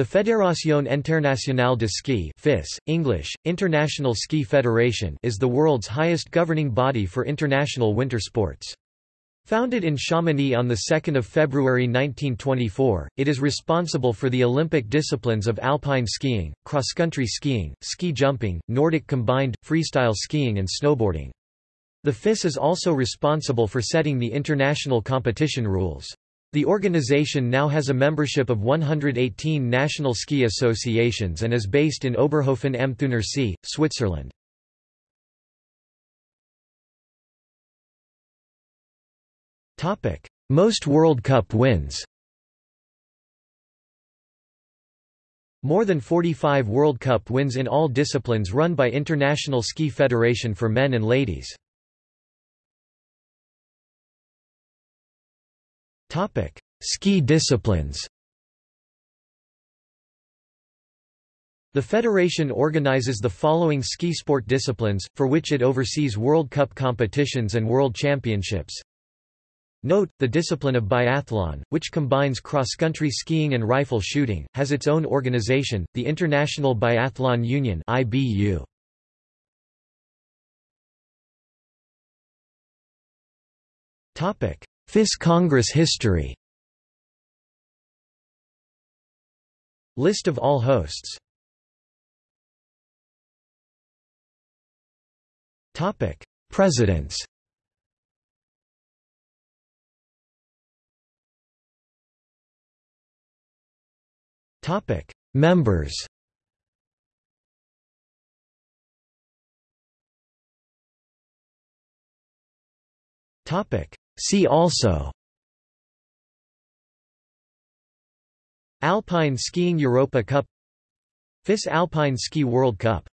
The Fédération Internationale de Ski FIS, English, International Ski Federation is the world's highest governing body for international winter sports. Founded in Chamonix on 2 February 1924, it is responsible for the Olympic disciplines of alpine skiing, cross-country skiing, ski jumping, Nordic combined, freestyle skiing and snowboarding. The FIS is also responsible for setting the international competition rules. The organization now has a membership of 118 national ski associations and is based in Oberhofen am Thunersee, Switzerland. Most World Cup wins More than 45 World Cup wins in all disciplines run by International Ski Federation for men and ladies. Topic: Ski disciplines. The federation organizes the following ski sport disciplines, for which it oversees World Cup competitions and World Championships. Note, the discipline of biathlon, which combines cross-country skiing and rifle shooting, has its own organization, the International Biathlon Union IBU. FIS Congress history. List of all hosts. Presidents. Members See also. Alpine Skiing Europa Cup. FIS Alpine Ski World Cup